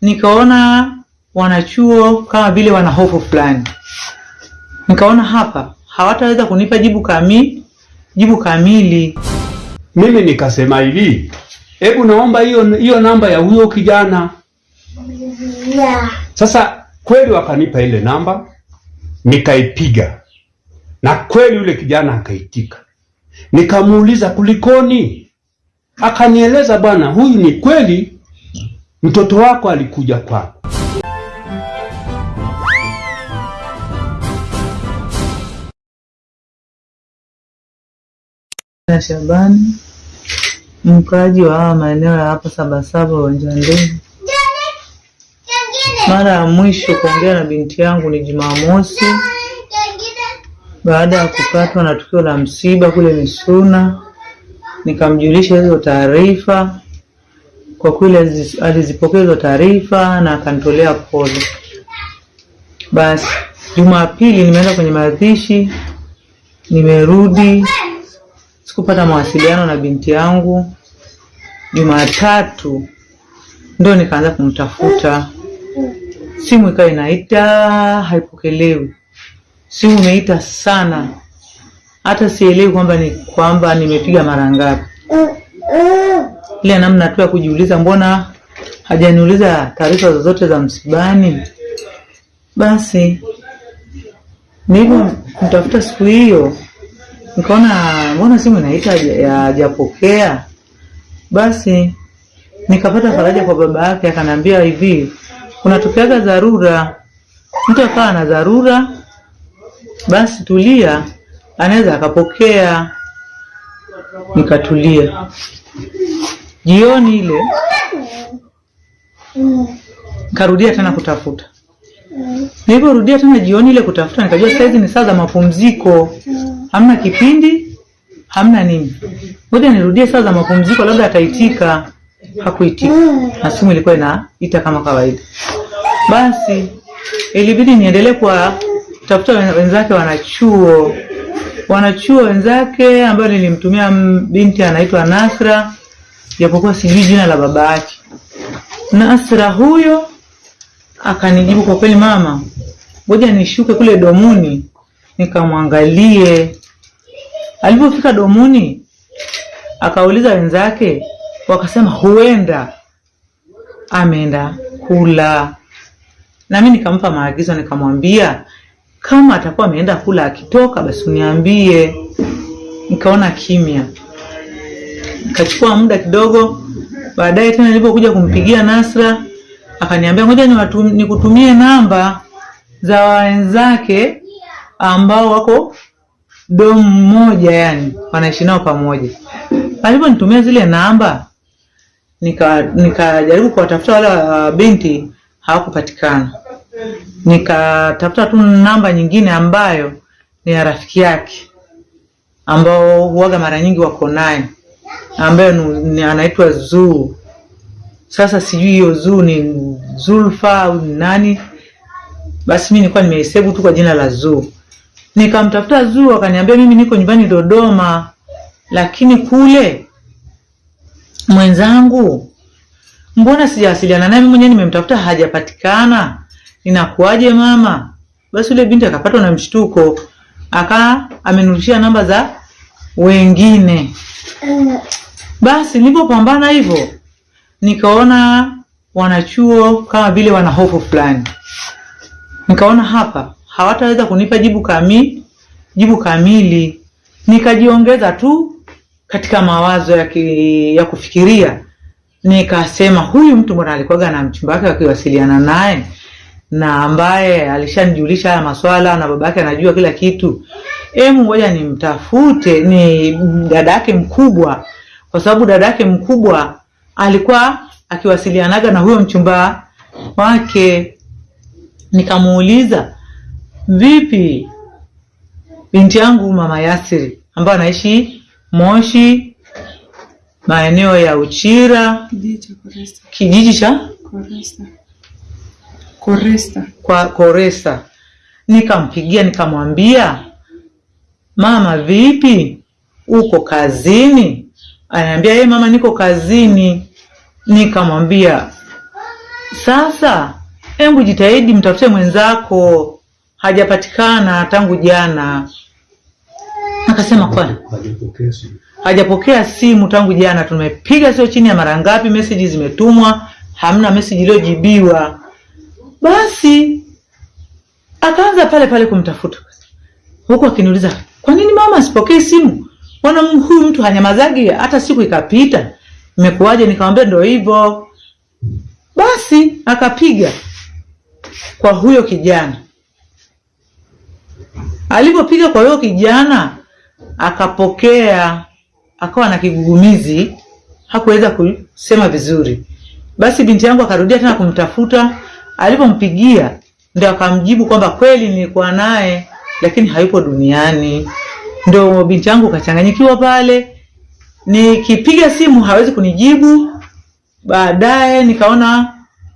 nikaona wanachuo kama vile wana hofu fulani, nikaona hapa hawataweza kunipa jibu kamili jibu kamili. Mimi nikasema hivi, hebu naomba hiyo hiyo namba ya huyo kijana. yeah. Sasa kweli wakanipa ile namba, nikaipiga na kweli yule kijana akaitika. Nikamuuliza kulikoni, akanieleza bwana, huyu ni kweli mtoto wako alikuja kwako. na Shabani, mkaaji wa haya maeneo ya hapa Sabasaba, wa ndege. Mara ya mwisho kuongea na binti yangu ni Jumamosi baada ya kupatwa na tukio la msiba kule Misuna, nikamjulisha hizo taarifa. Kwa kweli alizipokeza taarifa na akanitolea pole. Basi Jumapili nimeenda kwenye mazishi, nimerudi sikupata mawasiliano na binti yangu. Jumatatu ndo nikaanza kumtafuta, simu ikawa inaita haipokelewi, simu imeita sana, hata sielewi kwamba ni kwamba nimepiga mara ngapi. Ile namna tu ya kujiuliza, mbona hajaniuliza taarifa zozote za msibani. Basi nilivyo mtafuta siku hiyo nikaona mbona simu inaita haja- hajapokea. Basi nikapata faraja kwa baba yake, akaniambia hivi, kunatokeaga dharura, mtu akawa na dharura, basi tulia, anaweza akapokea. Nikatulia. Jioni ile karudia tena kutafuta. Nilivyorudia tena jioni ile kutafuta, nikajua sasa hizi ni saa za mapumziko, hamna kipindi, hamna nini. Ngoja nirudie saa za mapumziko, labda ataitika. Hakuitika, na simu ilikuwa inaita kama kawaida. Basi ilibidi niendelee kuwatafuta tafuta wenzake wanachuo, wanachuo wenzake ambayo nilimtumia binti anaitwa Nasra, japokuwa sijui jina la baba yake. Nasra huyo akanijibu kwa kweli, mama, ngoja nishuke kule domuni nikamwangalie. Alipofika domuni, akauliza wenzake, wakasema huenda ameenda kula. Na mimi nikampa maagizo, nikamwambia kama atakuwa ameenda kula, akitoka basi uniambie. Nikaona kimya, nikachukua muda kidogo. Baadaye tena nilipokuja kumpigia Nasra akaniambia ngoja nikutumie namba za wenzake ambao wako domu moja, yani wanaishi nao pamoja. Aliponitumia zile namba, nikajaribu nika kuwatafuta wale wa binti, hawakupatikana. Nikatafuta tu namba nyingine ambayo ni ya rafiki yake ambao huaga mara nyingi wako naye ni anaitwa Zuu. Sasa sijui hiyo Zuu ni Zulfa au ni nani. Basi mimi nilikuwa nimehesabu tu kwa jina la Zuu. Nikamtafuta Zuu akaniambia mimi niko nyumbani Dodoma, lakini kule mwenzangu, mbona sijawasiliana naye? Mimi mwenyewe nimemtafuta hajapatikana, inakuwaje mama? Basi yule binti akapatwa na mshtuko, aka amenurushia namba za wengine. Basi nilipopambana hivyo, nikaona wanachuo kama vile wana hofu fulani, nikaona hapa hawataweza kunipa jibu kamili jibu kamili. Nikajiongeza tu katika mawazo ya, ki, ya kufikiria, nikasema huyu mtu mbona alikuwaga na mchumba wake wakiwasiliana naye na ambaye alishanijulisha haya maswala na babake anajua kila kitu. Emu, ngoja nimtafute, ni dada yake mkubwa, kwa sababu dada yake mkubwa alikuwa akiwasilianaga na huyo mchumba wake. Nikamuuliza, vipi binti yangu mama Yasiri ambaye anaishi Moshi maeneo ya Uchira Kijiji cha Koresta. Koresta. Koresta. kwa Koresa. Nikampigia nikamwambia, mama, vipi, uko kazini? Ananiambia yeye, mama, niko kazini. Nikamwambia sasa hebu jitahidi mtafute mwenzako. Hajapatikana tangu jana. Akasema kwani? Hajapokea simu. Tangu jana. Tumepiga sio chini ya mara ngapi meseji zimetumwa hamna meseji iliyojibiwa. Basi akaanza pale pale kumtafuta. Huku akiniuliza kwa nini mama asipokee simu? Mbona huyu mtu hanyamazagi? Hata siku ikapita. Imekuwaje nikamwambia ndio hivyo? Basi akapiga kwa huyo kijana. Alivyopiga kwa huyo kijana akapokea akawa na kigugumizi. Hakuweza kusema vizuri. Basi binti yangu akarudia tena kumtafuta. Alipompigia ndio akamjibu kwamba kweli nilikuwa naye lakini hayupo duniani. Ndo binti yangu kachanganyikiwa pale. Nikipiga simu hawezi kunijibu. Baadaye nikaona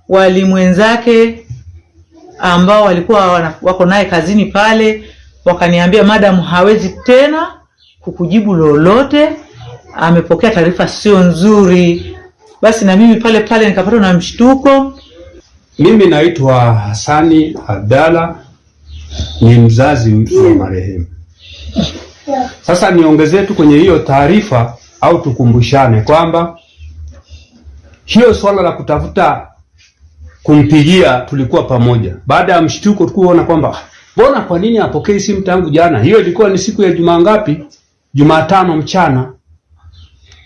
walimu wenzake ambao walikuwa wana, wako naye kazini pale wakaniambia madam hawezi tena kukujibu lolote. Amepokea taarifa sio nzuri. Basi na mimi pale pale nikapatwa na mshtuko. Mimi naitwa Hasani Abdalla, ni mzazi wa marehemu. Sasa niongezee tu kwenye hiyo taarifa au tukumbushane kwamba hiyo swala la kutafuta kumpigia tulikuwa pamoja. Baada ya mshtuko tukuona kwamba mbona kwa nini apokei simu tangu jana? Hiyo ilikuwa ni siku ya Jumaa ngapi? Jumatano mchana.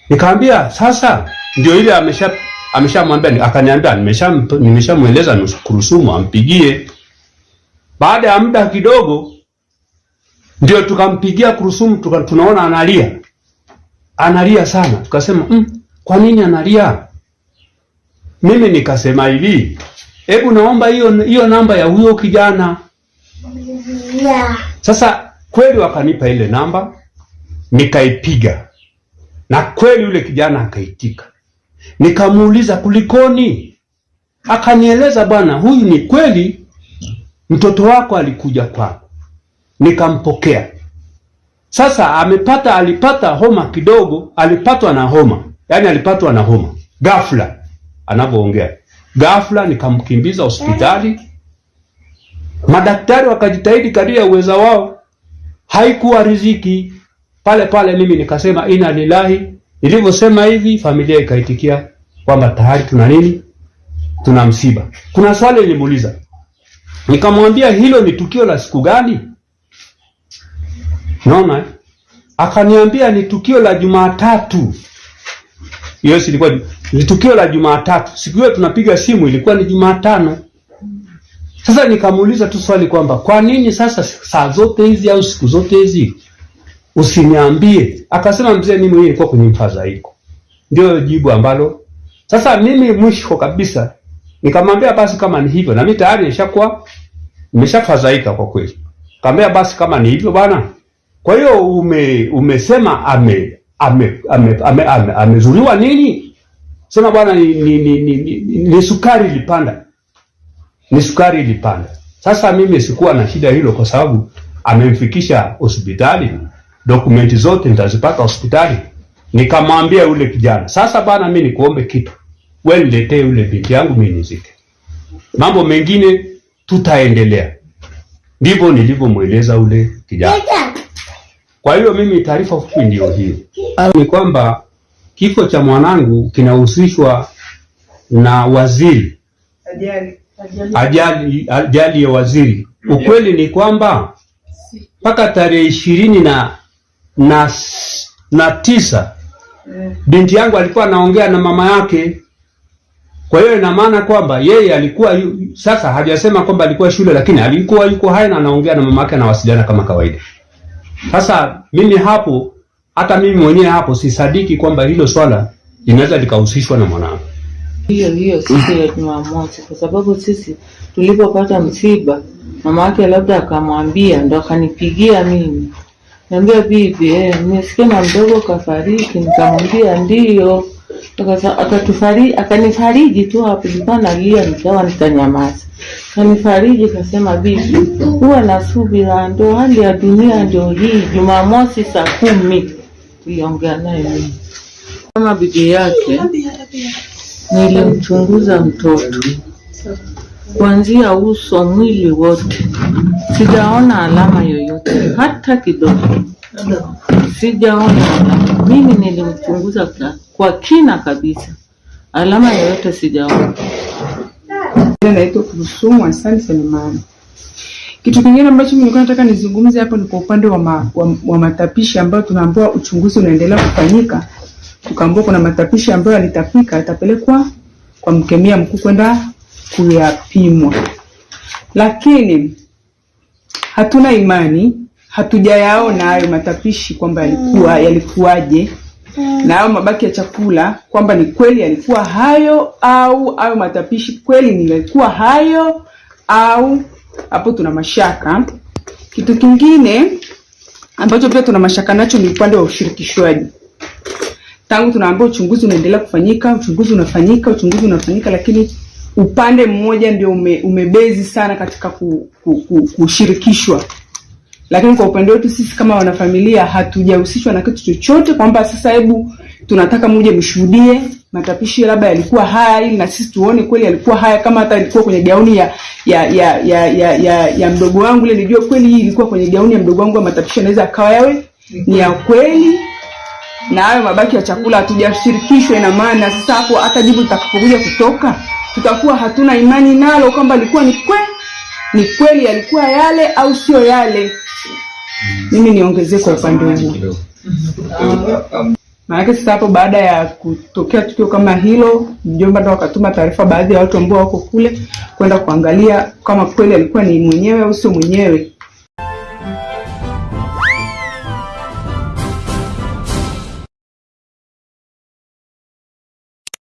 Nikamwambia sasa ndio ile amesha ameshamwambia akaniambia nimesha nimeshamweleza nukurusumu ampigie. Baada ya muda kidogo ndio tukampigia kurusumu tuka, tunaona analia. Analia sana. Tukasema mm, kwa nini analia? Mimi nikasema hivi, hebu naomba hiyo hiyo namba ya huyo kijana. Sasa kweli wakanipa ile namba, nikaipiga na kweli yule kijana akaitika. Nikamuuliza kulikoni, akanieleza bwana, huyu ni kweli mtoto wako alikuja kwako. Nikampokea. Sasa amepata, alipata homa kidogo, alipatwa na homa, yaani alipatwa na homa ghafla, anavyoongea ghafla. Nikamkimbiza hospitali, madaktari wakajitahidi kadiri ya uweza wao, haikuwa riziki pale pale. Mimi nikasema ina lilahi. Nilivyosema hivi, familia ikaitikia kwamba tayari tuna nini, tuna msiba. Kuna swali nilimuuliza, nikamwambia hilo ni tukio la siku gani? Naona eh? Akaniambia ni tukio la Jumatatu. Hiyo si ilikuwa ni tukio la Jumatatu. Siku hiyo tunapiga simu ilikuwa ni Jumatano. Sasa nikamuuliza tu swali kwamba kwa nini sasa saa zote hizi au siku zote hizi usiniambie? Akasema mzee, mimi mwenyewe nilikuwa kwenye mfadhaiko. Ndio jibu ambalo sasa mimi mwisho kabisa nikamwambia basi kama ni hivyo, na mimi tayari nishakuwa nimeshafadhaika kwa kweli. Kaambia basi kama ni hivyo bwana, kwa hiyo ume, umesema ame ame ame ame, nini? Sema bwana ni, ni, ni, ni, ni, ni sukari ilipanda, ni sukari ilipanda. Sasa mimi sikuwa na shida hilo, kwa sababu amemfikisha hospitali, dokumenti zote nitazipata hospitali. Nikamwambia yule kijana, sasa bana, mimi nikuombe kitu, wewe niletee yule binti yangu mimi nizike, mambo mengine tutaendelea. Ndivyo nilivyomweleza ule kijana. Kwa hiyo mimi taarifa fupi ndio hiyo, ni kwamba kifo cha mwanangu kinahusishwa na waziri, ajali ajali ya waziri. Ukweli ni kwamba mpaka tarehe ishirini na, na na tisa binti yangu alikuwa anaongea na mama yake. Kwa hiyo ina maana kwamba yeye alikuwa yu, sasa hajasema kwamba alikuwa shule, lakini alikuwa yuko hai na anaongea na mama yake, anawasiliana kama kawaida. Sasa mimi hapo, hata mimi mwenyewe hapo sisadiki kwamba hilo swala linaweza likahusishwa na mwanangu. hiyo hiyo siku ya Jumamosi, kwa sababu sisi tulipopata msiba, mama yake labda akamwambia, ndo akanipigia mimi, niambia bibi, eh, nimesikia na mdogo kafariki. Nikamwambia ndiyo. Akanifariji tu hapo, nilikuwa nalia, nikawa nikanyamaza. Kanifariji kasema, bibi, huwa na subira, ndo hali ya dunia ndio hii. Jumamosi saa kumi. Tuliongea naye mimi. Kama bibi yake nilimchunguza mtoto. Kuanzia uso, mwili wote, sijaona alama yoyote hata kidogo, sijaona. Mimi nilimchunguza kwa- kina kabisa, alama yoyote sijaona. Naitwa Kurusumu Hassan Selemani. Kitu kingine ambacho nilikuwa nataka nizungumze hapo ni kwa upande wa, ma, wa, wa matapishi ambayo tunaambiwa uchunguzi unaendelea kufanyika. Tukaambiwa kuna matapishi ambayo yalitapika yatapelekwa kwa mkemia mkuu kwenda kuyapimwa, lakini hatuna imani, hatujayaona hayo matapishi kwamba yalikuwa yalikuwaje na hayo mabaki ya chakula kwamba ni kweli yalikuwa hayo au hayo matapishi kweli ni yalikuwa hayo au hapo tuna mashaka. Kitu kingine ambacho pia tuna mashaka nacho ni upande wa ushirikishwaji. Tangu tunaambiwa uchunguzi unaendelea kufanyika, uchunguzi unafanyika, uchunguzi unafanyika, lakini upande mmoja ndio ume, umebezi sana katika ku, ku, ku, kushirikishwa lakini kwa upande wetu sisi kama wanafamilia hatujahusishwa na kitu chochote, kwamba sasa hebu tunataka muje mshuhudie matapishi labda yalikuwa haya, ili na sisi tuone kweli yalikuwa haya, kama hata ilikuwa kwenye gauni ya ya ya ya ya, ya, ya mdogo wangu ile, nijue kweli hii ilikuwa kwenye gauni ya mdogo wangu, matapishi yanaweza akawa yawe ni ya kweli na hayo mabaki ya chakula hatujashirikishwa. Ina maana sasa hapo hata jibu litakapokuja kutoka tutakuwa hatuna imani nalo kwamba ilikuwa ni kweli, ni kweli yalikuwa yale au sio yale. Mimi niongezee kwa upande huu, maanake sasa hapo baada ya kutokea tukio kama hilo, mjomba ndo wakatuma taarifa baadhi ya watu ambao wako kule kwenda kuangalia kama kweli alikuwa ni mwenyewe au sio mwenyewe.